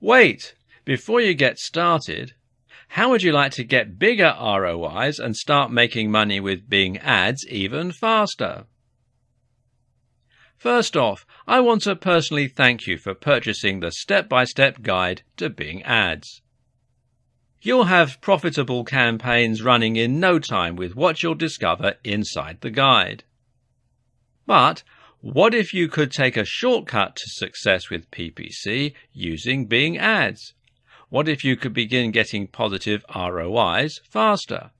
Wait! Before you get started, how would you like to get bigger ROIs and start making money with Bing ads even faster? First off, I want to personally thank you for purchasing the step-by-step guide to Bing ads. You'll have profitable campaigns running in no time with what you'll discover inside the guide. But what if you could take a shortcut to success with PPC using Bing ads? What if you could begin getting positive ROIs faster?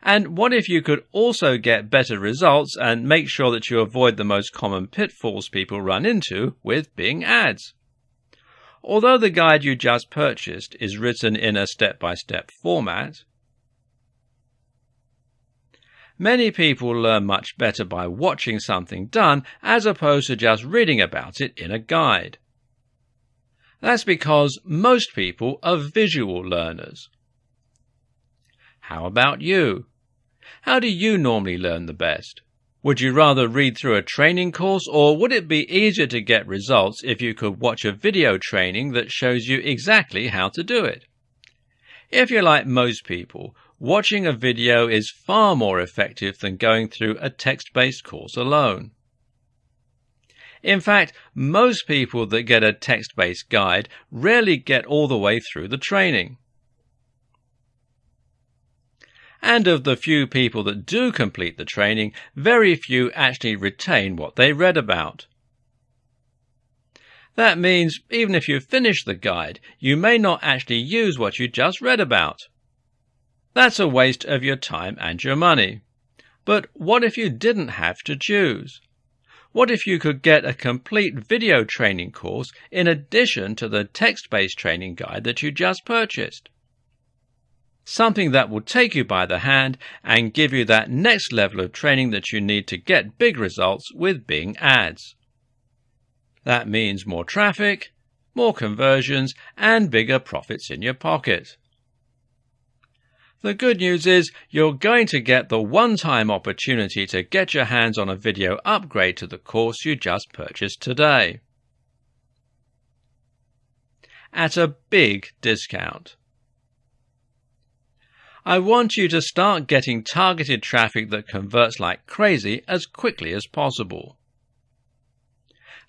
And what if you could also get better results and make sure that you avoid the most common pitfalls people run into with Bing ads? Although the guide you just purchased is written in a step-by-step -step format, many people learn much better by watching something done as opposed to just reading about it in a guide. That's because most people are visual learners. How about you? How do you normally learn the best? Would you rather read through a training course or would it be easier to get results if you could watch a video training that shows you exactly how to do it? If you're like most people, watching a video is far more effective than going through a text-based course alone. In fact, most people that get a text-based guide rarely get all the way through the training. And of the few people that do complete the training, very few actually retain what they read about. That means even if you finish the guide, you may not actually use what you just read about. That's a waste of your time and your money. But what if you didn't have to choose? What if you could get a complete video training course in addition to the text-based training guide that you just purchased? something that will take you by the hand and give you that next level of training that you need to get big results with Bing ads. That means more traffic, more conversions, and bigger profits in your pocket. The good news is you're going to get the one-time opportunity to get your hands on a video upgrade to the course you just purchased today. At a big discount. I want you to start getting targeted traffic that converts like crazy as quickly as possible.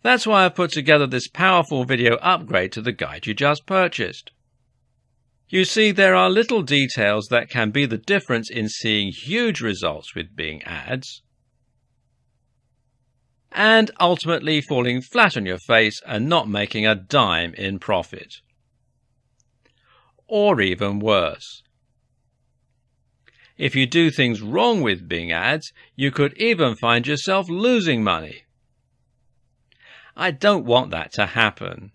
That's why I've put together this powerful video upgrade to the guide you just purchased. You see, there are little details that can be the difference in seeing huge results with Bing ads and ultimately falling flat on your face and not making a dime in profit. Or even worse, if you do things wrong with Bing ads, you could even find yourself losing money. I don't want that to happen.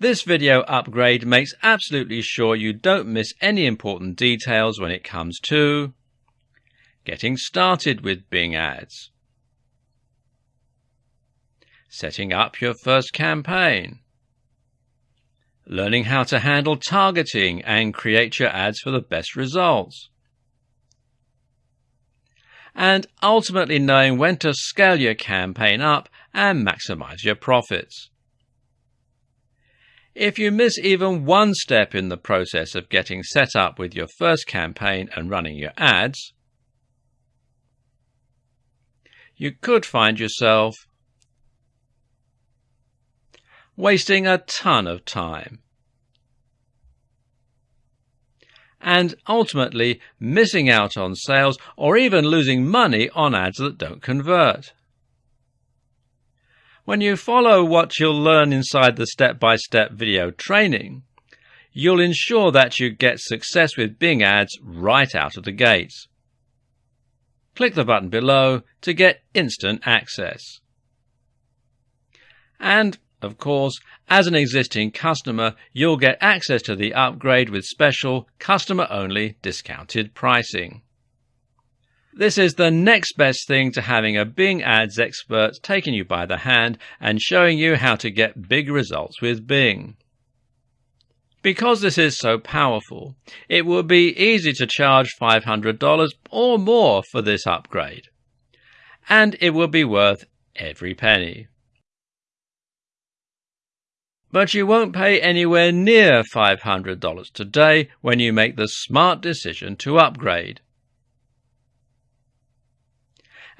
This video upgrade makes absolutely sure you don't miss any important details when it comes to getting started with Bing ads, setting up your first campaign, learning how to handle targeting and create your ads for the best results, and ultimately knowing when to scale your campaign up and maximize your profits. If you miss even one step in the process of getting set up with your first campaign and running your ads, you could find yourself wasting a ton of time and ultimately missing out on sales or even losing money on ads that don't convert. When you follow what you'll learn inside the step-by-step video training, you'll ensure that you get success with Bing ads right out of the gates. Click the button below to get instant access. And of course, as an existing customer, you'll get access to the upgrade with special, customer-only discounted pricing. This is the next best thing to having a Bing Ads expert taking you by the hand and showing you how to get big results with Bing. Because this is so powerful, it will be easy to charge $500 or more for this upgrade. And it will be worth every penny. But you won't pay anywhere near $500 today when you make the smart decision to upgrade.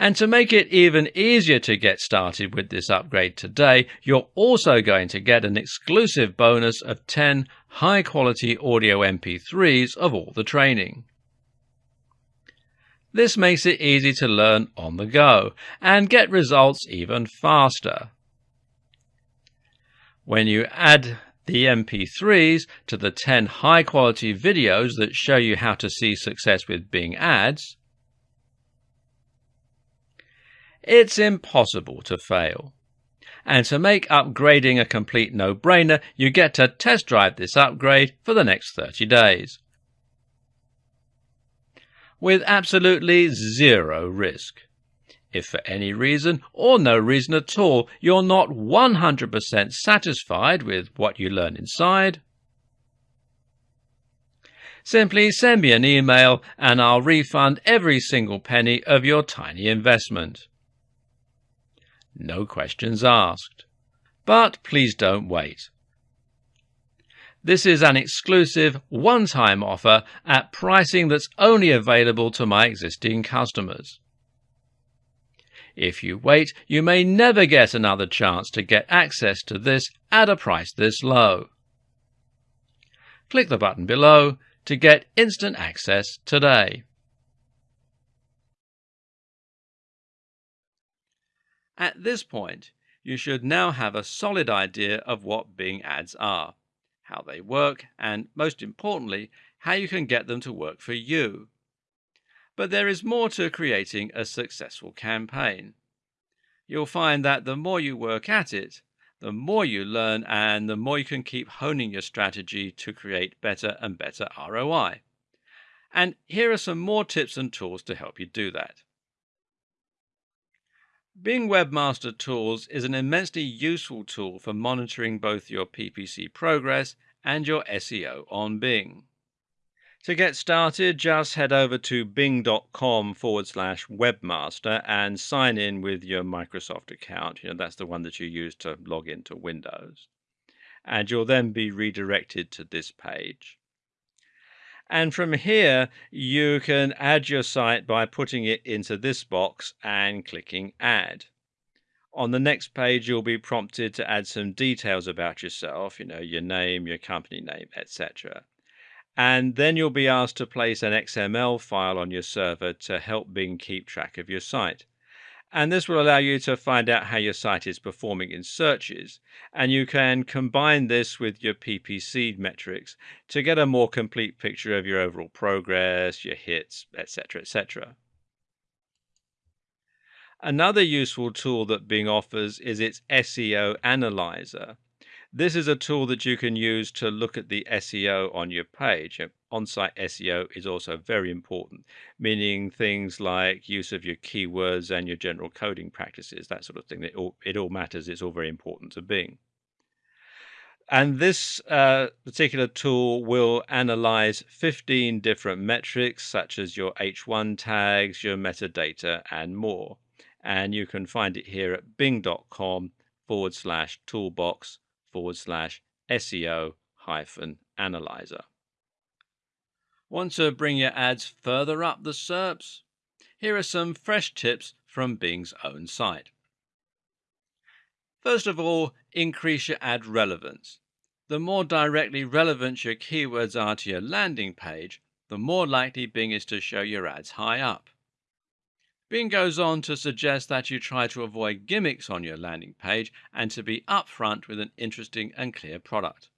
And to make it even easier to get started with this upgrade today, you're also going to get an exclusive bonus of 10 high quality audio MP3s of all the training. This makes it easy to learn on the go and get results even faster. When you add the MP3s to the 10 high quality videos that show you how to see success with Bing ads, it's impossible to fail. And to make upgrading a complete no-brainer, you get to test drive this upgrade for the next 30 days. With absolutely zero risk. If for any reason, or no reason at all, you're not 100% satisfied with what you learn inside, simply send me an email and I'll refund every single penny of your tiny investment no questions asked. But please don't wait. This is an exclusive one-time offer at pricing that's only available to my existing customers. If you wait, you may never get another chance to get access to this at a price this low. Click the button below to get instant access today. At this point, you should now have a solid idea of what Bing ads are, how they work, and most importantly, how you can get them to work for you. But there is more to creating a successful campaign. You'll find that the more you work at it, the more you learn and the more you can keep honing your strategy to create better and better ROI. And here are some more tips and tools to help you do that. Bing Webmaster Tools is an immensely useful tool for monitoring both your PPC progress and your SEO on Bing. To get started, just head over to bing.com forward slash webmaster and sign in with your Microsoft account. You know, that's the one that you use to log into Windows. And you'll then be redirected to this page. And from here, you can add your site by putting it into this box and clicking add. On the next page, you'll be prompted to add some details about yourself, you know, your name, your company name, etc. And then you'll be asked to place an XML file on your server to help Bing keep track of your site. And this will allow you to find out how your site is performing in searches. And you can combine this with your PPC metrics to get a more complete picture of your overall progress, your hits, etc., etc. Another useful tool that Bing offers is its SEO Analyzer. This is a tool that you can use to look at the SEO on your page. On-site SEO is also very important, meaning things like use of your keywords and your general coding practices, that sort of thing. It all, it all matters. It's all very important to Bing. And this uh, particular tool will analyze 15 different metrics, such as your H1 tags, your metadata, and more. And you can find it here at bing.com forward slash toolbox forward slash SEO hyphen analyzer. Want to bring your ads further up the SERPs? Here are some fresh tips from Bing's own site. First of all, increase your ad relevance. The more directly relevant your keywords are to your landing page, the more likely Bing is to show your ads high up. Bing goes on to suggest that you try to avoid gimmicks on your landing page and to be upfront with an interesting and clear product.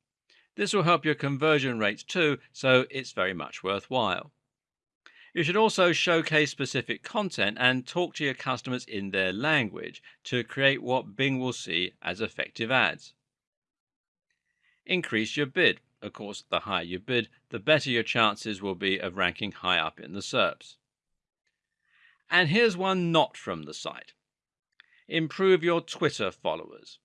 This will help your conversion rates too, so it's very much worthwhile. You should also showcase specific content and talk to your customers in their language to create what Bing will see as effective ads. Increase your bid. Of course, the higher you bid, the better your chances will be of ranking high up in the SERPs. And here's one not from the site. Improve your Twitter followers.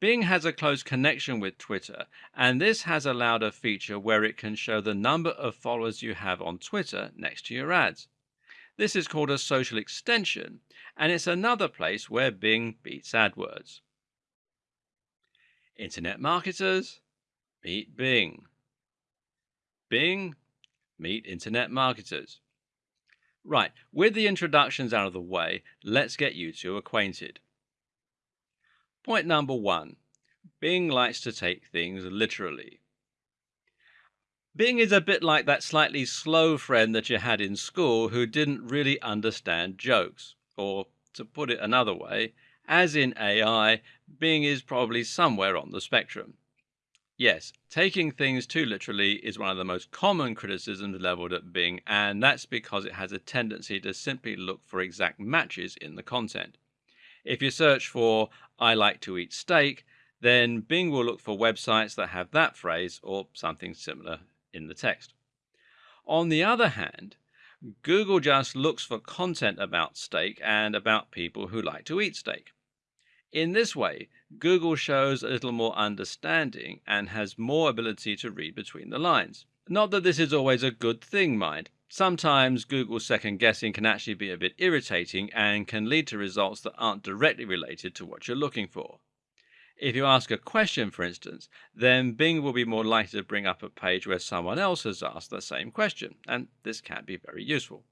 Bing has a close connection with Twitter, and this has allowed a feature where it can show the number of followers you have on Twitter next to your ads. This is called a social extension, and it's another place where Bing beats AdWords. Internet marketers, meet Bing. Bing, meet internet marketers. Right, with the introductions out of the way, let's get you two acquainted. Point number one Bing likes to take things literally. Bing is a bit like that slightly slow friend that you had in school who didn't really understand jokes. Or, to put it another way, as in AI, Bing is probably somewhere on the spectrum. Yes, taking things too literally is one of the most common criticisms leveled at Bing, and that's because it has a tendency to simply look for exact matches in the content. If you search for I like to eat steak, then Bing will look for websites that have that phrase or something similar in the text. On the other hand, Google just looks for content about steak and about people who like to eat steak. In this way, Google shows a little more understanding and has more ability to read between the lines. Not that this is always a good thing, mind. Sometimes Google's second guessing can actually be a bit irritating and can lead to results that aren't directly related to what you're looking for. If you ask a question, for instance, then Bing will be more likely to bring up a page where someone else has asked the same question, and this can be very useful.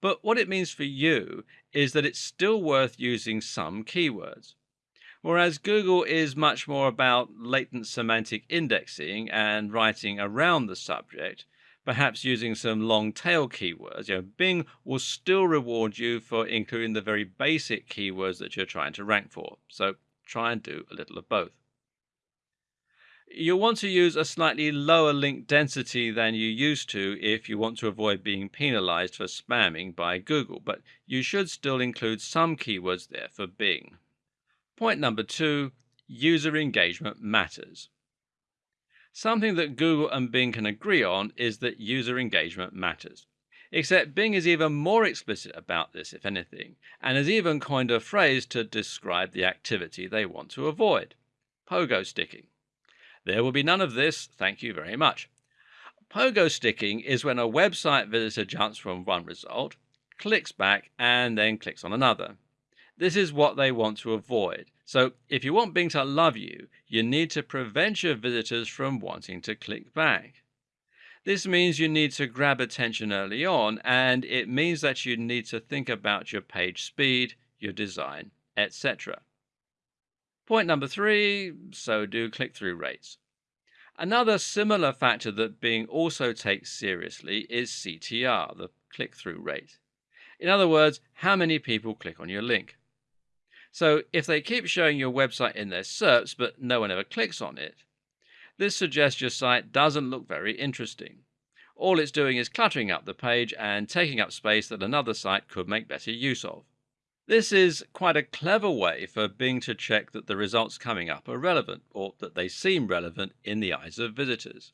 But what it means for you is that it's still worth using some keywords. Whereas Google is much more about latent semantic indexing and writing around the subject, perhaps using some long tail keywords. You know, Bing will still reward you for including the very basic keywords that you're trying to rank for. So try and do a little of both. You'll want to use a slightly lower link density than you used to if you want to avoid being penalized for spamming by Google, but you should still include some keywords there for Bing. Point number two user engagement matters. Something that Google and Bing can agree on is that user engagement matters. Except Bing is even more explicit about this, if anything, and has even coined a phrase to describe the activity they want to avoid pogo sticking. There will be none of this, thank you very much. Pogo sticking is when a website visitor jumps from one result, clicks back, and then clicks on another. This is what they want to avoid. So if you want Bing to love you, you need to prevent your visitors from wanting to click back. This means you need to grab attention early on, and it means that you need to think about your page speed, your design, etc. Point number three so do click through rates. Another similar factor that Bing also takes seriously is CTR, the click through rate. In other words, how many people click on your link. So if they keep showing your website in their SERPs but no one ever clicks on it, this suggests your site doesn't look very interesting. All it's doing is cluttering up the page and taking up space that another site could make better use of. This is quite a clever way for Bing to check that the results coming up are relevant, or that they seem relevant in the eyes of visitors.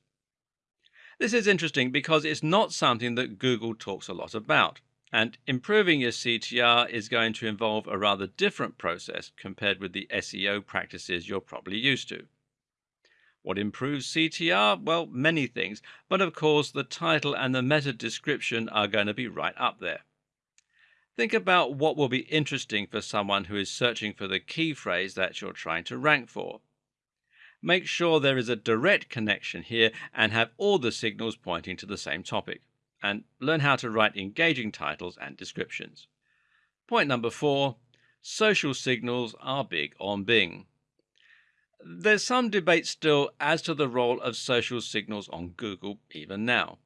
This is interesting because it's not something that Google talks a lot about. And improving your CTR is going to involve a rather different process compared with the SEO practices you're probably used to. What improves CTR? Well, many things, but of course the title and the meta description are going to be right up there. Think about what will be interesting for someone who is searching for the key phrase that you're trying to rank for. Make sure there is a direct connection here and have all the signals pointing to the same topic and learn how to write engaging titles and descriptions. Point number four social signals are big on Bing. There's some debate still as to the role of social signals on Google even now.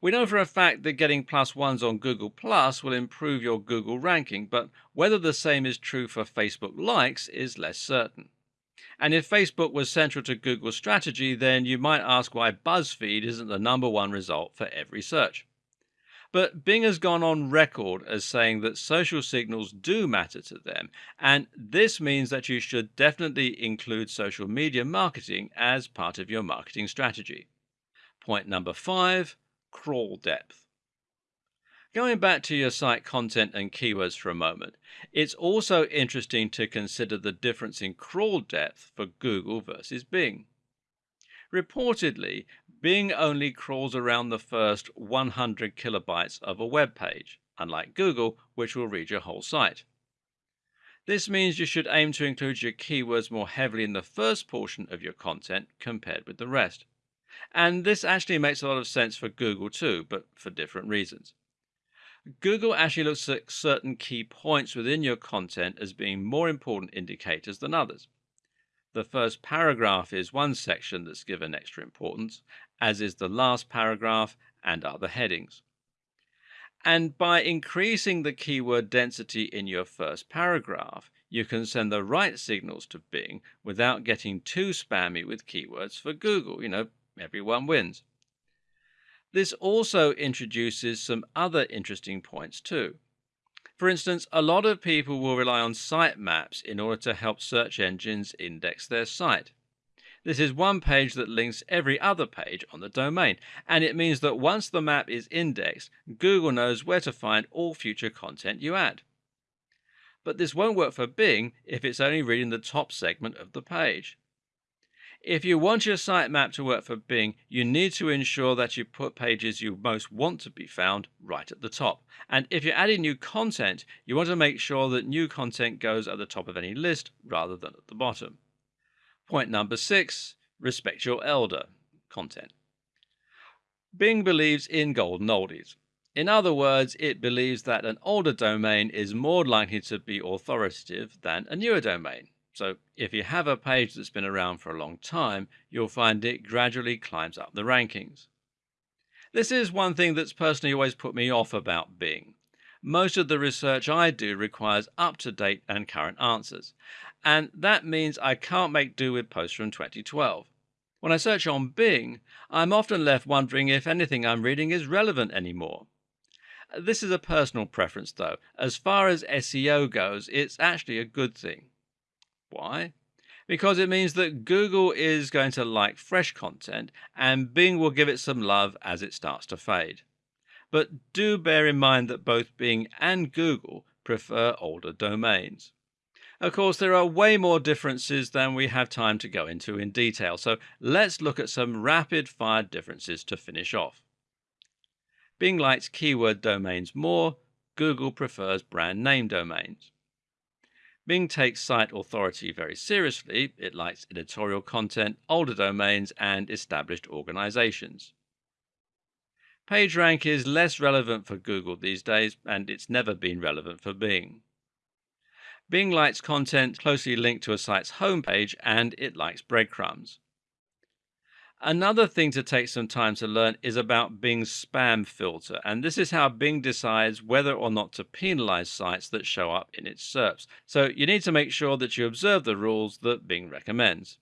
We know for a fact that getting plus ones on Google Plus will improve your Google ranking, but whether the same is true for Facebook likes is less certain. And if Facebook was central to Google's strategy, then you might ask why BuzzFeed isn't the number one result for every search. But Bing has gone on record as saying that social signals do matter to them, and this means that you should definitely include social media marketing as part of your marketing strategy. Point number five crawl depth. Going back to your site content and keywords for a moment, it's also interesting to consider the difference in crawl depth for Google versus Bing. Reportedly, Bing only crawls around the first 100 kilobytes of a web page, unlike Google, which will read your whole site. This means you should aim to include your keywords more heavily in the first portion of your content compared with the rest. And this actually makes a lot of sense for Google too, but for different reasons. Google actually looks at certain key points within your content as being more important indicators than others. The first paragraph is one section that's given extra importance, as is the last paragraph and other headings. And by increasing the keyword density in your first paragraph, you can send the right signals to Bing without getting too spammy with keywords for Google. You know, everyone wins. This also introduces some other interesting points too. For instance, a lot of people will rely on sitemaps in order to help search engines index their site. This is one page that links every other page on the domain, and it means that once the map is indexed, Google knows where to find all future content you add. But this won't work for Bing if it's only reading the top segment of the page. If you want your sitemap to work for Bing, you need to ensure that you put pages you most want to be found right at the top. And if you're adding new content, you want to make sure that new content goes at the top of any list rather than at the bottom. Point number six respect your elder content. Bing believes in golden oldies. In other words, it believes that an older domain is more likely to be authoritative than a newer domain. So if you have a page that's been around for a long time, you'll find it gradually climbs up the rankings. This is one thing that's personally always put me off about Bing. Most of the research I do requires up-to-date and current answers, and that means I can't make do with posts from 2012. When I search on Bing, I'm often left wondering if anything I'm reading is relevant anymore. This is a personal preference though. As far as SEO goes, it's actually a good thing. Why? Because it means that Google is going to like fresh content and Bing will give it some love as it starts to fade. But do bear in mind that both Bing and Google prefer older domains. Of course, there are way more differences than we have time to go into in detail, so let's look at some rapid fire differences to finish off. Bing likes keyword domains more, Google prefers brand name domains. Bing takes site authority very seriously. It likes editorial content, older domains, and established organizations. PageRank is less relevant for Google these days, and it's never been relevant for Bing. Bing likes content closely linked to a site's homepage, and it likes breadcrumbs. Another thing to take some time to learn is about Bing's spam filter, and this is how Bing decides whether or not to penalize sites that show up in its SERPs. So you need to make sure that you observe the rules that Bing recommends.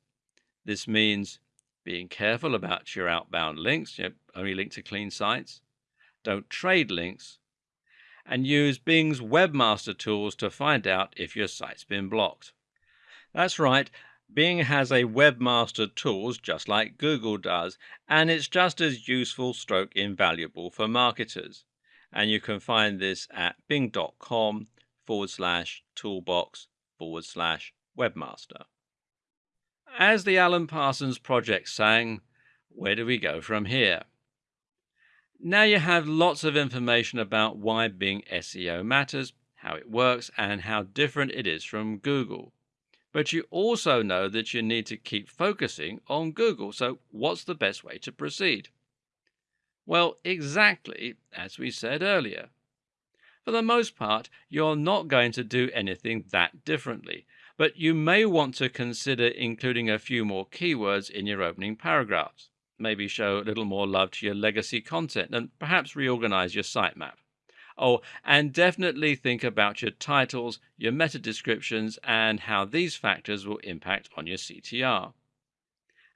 This means being careful about your outbound links, you know, only link to clean sites, don't trade links, and use Bing's webmaster tools to find out if your site's been blocked. That's right, Bing has a webmaster tools just like Google does, and it's just as useful stroke invaluable for marketers. And you can find this at bing.com forward slash toolbox forward slash webmaster. As the Alan Parsons Project sang, where do we go from here? Now you have lots of information about why Bing SEO matters, how it works, and how different it is from Google. But you also know that you need to keep focusing on Google. So, what's the best way to proceed? Well, exactly as we said earlier. For the most part, you're not going to do anything that differently, but you may want to consider including a few more keywords in your opening paragraphs. Maybe show a little more love to your legacy content and perhaps reorganize your sitemap. Oh, and definitely think about your titles, your meta descriptions, and how these factors will impact on your CTR.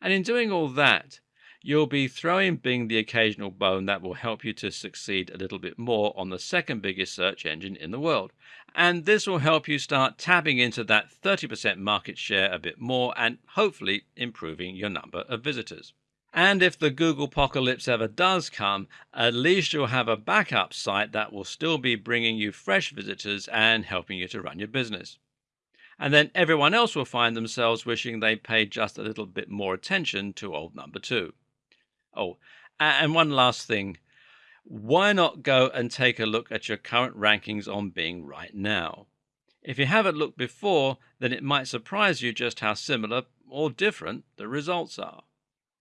And in doing all that, you'll be throwing Bing the occasional bone that will help you to succeed a little bit more on the second biggest search engine in the world. And this will help you start tapping into that 30% market share a bit more and hopefully improving your number of visitors. And if the Google apocalypse ever does come, at least you'll have a backup site that will still be bringing you fresh visitors and helping you to run your business. And then everyone else will find themselves wishing they paid just a little bit more attention to old number two. Oh, and one last thing. Why not go and take a look at your current rankings on Bing right now? If you haven't looked before, then it might surprise you just how similar or different the results are.